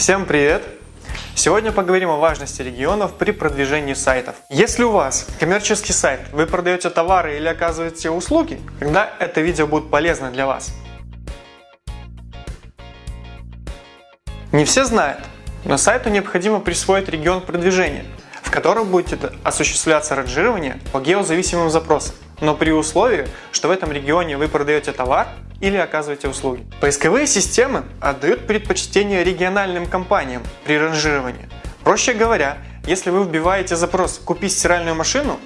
Всем привет! Сегодня поговорим о важности регионов при продвижении сайтов. Если у вас коммерческий сайт, вы продаете товары или оказываете услуги, тогда это видео будет полезно для вас. Не все знают, но сайту необходимо присвоить регион продвижения, в котором будет осуществляться ранжирование по геозависимым запросам, но при условии, что в этом регионе вы продаете товар или оказываете услуги. Поисковые системы отдают предпочтение региональным компаниям при ранжировании. Проще говоря, если вы вбиваете запрос «Купить стиральную машину»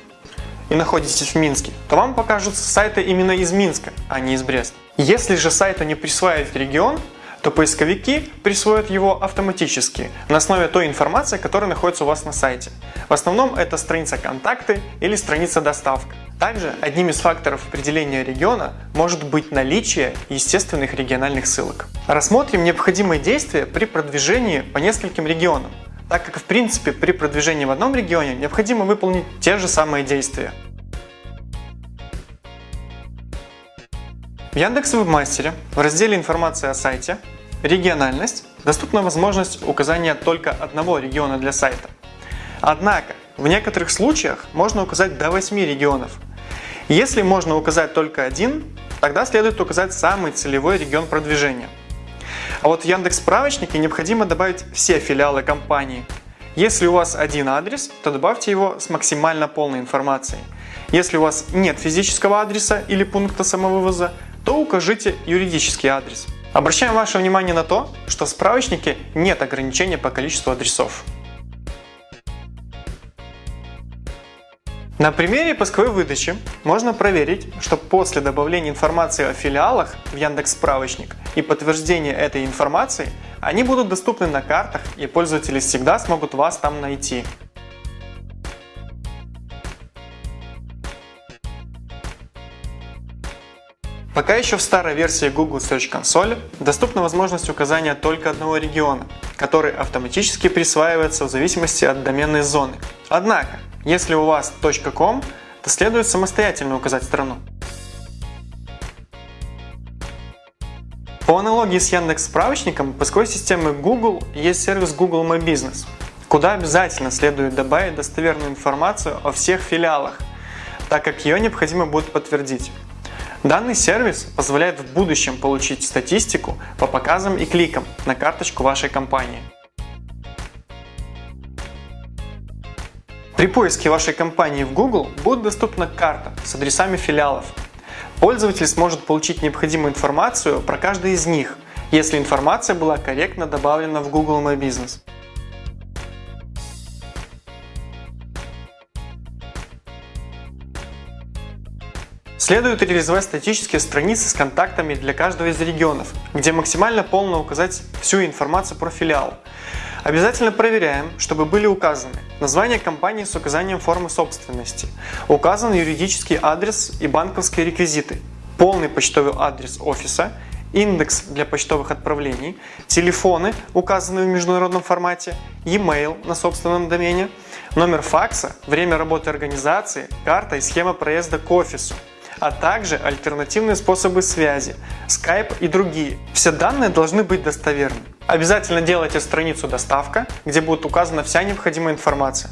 и находитесь в Минске, то вам покажутся сайты именно из Минска, а не из Бреста. Если же сайту не присваивать регион, то поисковики присвоят его автоматически на основе той информации, которая находится у вас на сайте. В основном это страница контакты или страница доставка. Также одним из факторов определения региона может быть наличие естественных региональных ссылок. Рассмотрим необходимые действия при продвижении по нескольким регионам, так как в принципе при продвижении в одном регионе необходимо выполнить те же самые действия. В Яндекс Вебмастере в разделе «Информация о сайте» «Региональность» доступна возможность указания только одного региона для сайта. Однако, в некоторых случаях можно указать до 8 регионов. Если можно указать только один, тогда следует указать самый целевой регион продвижения. А вот в Яндекс справочнике необходимо добавить все филиалы компании. Если у вас один адрес, то добавьте его с максимально полной информацией. Если у вас нет физического адреса или пункта самовывоза, то укажите юридический адрес. Обращаем ваше внимание на то, что в справочнике нет ограничения по количеству адресов. На примере поисковой выдачи можно проверить, что после добавления информации о филиалах в Яндекс справочник и подтверждения этой информации, они будут доступны на картах и пользователи всегда смогут вас там найти. Пока еще в старой версии Google Search Console доступна возможность указания только одного региона, который автоматически присваивается в зависимости от доменной зоны. Однако, если у вас .com, то следует самостоятельно указать страну. По аналогии с Яндекс справочником, поисковой системы Google есть сервис Google My Business, куда обязательно следует добавить достоверную информацию о всех филиалах, так как ее необходимо будет подтвердить. Данный сервис позволяет в будущем получить статистику по показам и кликам на карточку вашей компании. При поиске вашей компании в Google будет доступна карта с адресами филиалов. Пользователь сможет получить необходимую информацию про каждый из них, если информация была корректно добавлена в Google My Business. Следует реализовать статические страницы с контактами для каждого из регионов, где максимально полно указать всю информацию про филиал. Обязательно проверяем, чтобы были указаны название компании с указанием формы собственности, указан юридический адрес и банковские реквизиты, полный почтовый адрес офиса, индекс для почтовых отправлений, телефоны, указанные в международном формате, e-mail на собственном домене, номер факса, время работы организации, карта и схема проезда к офису а также альтернативные способы связи, Skype и другие. Все данные должны быть достоверны. Обязательно делайте страницу «Доставка», где будет указана вся необходимая информация.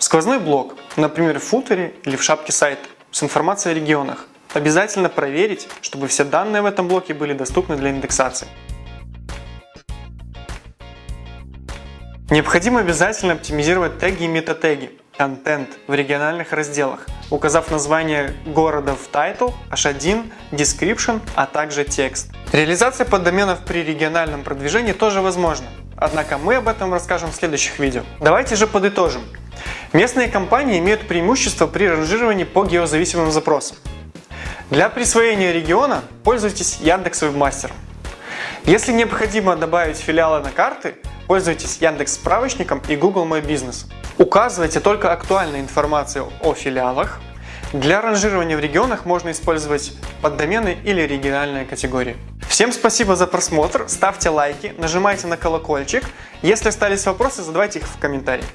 Сквозной блок, например в футере или в шапке сайта, с информацией о регионах. Обязательно проверить, чтобы все данные в этом блоке были доступны для индексации. Необходимо обязательно оптимизировать теги и метатеги, контент в региональных разделах, указав название города в title, h1, description, а также текст. Реализация поддоменов при региональном продвижении тоже возможна, однако мы об этом расскажем в следующих видео. Давайте же подытожим. Местные компании имеют преимущество при ранжировании по геозависимым запросам. Для присвоения региона пользуйтесь Яндекс Вебмастером. Если необходимо добавить филиалы на карты, пользуйтесь Яндекс справочником и Google My Business. Указывайте только актуальную информацию о филиалах. Для ранжирования в регионах можно использовать поддомены или региональные категории. Всем спасибо за просмотр, ставьте лайки, нажимайте на колокольчик. Если остались вопросы, задавайте их в комментариях.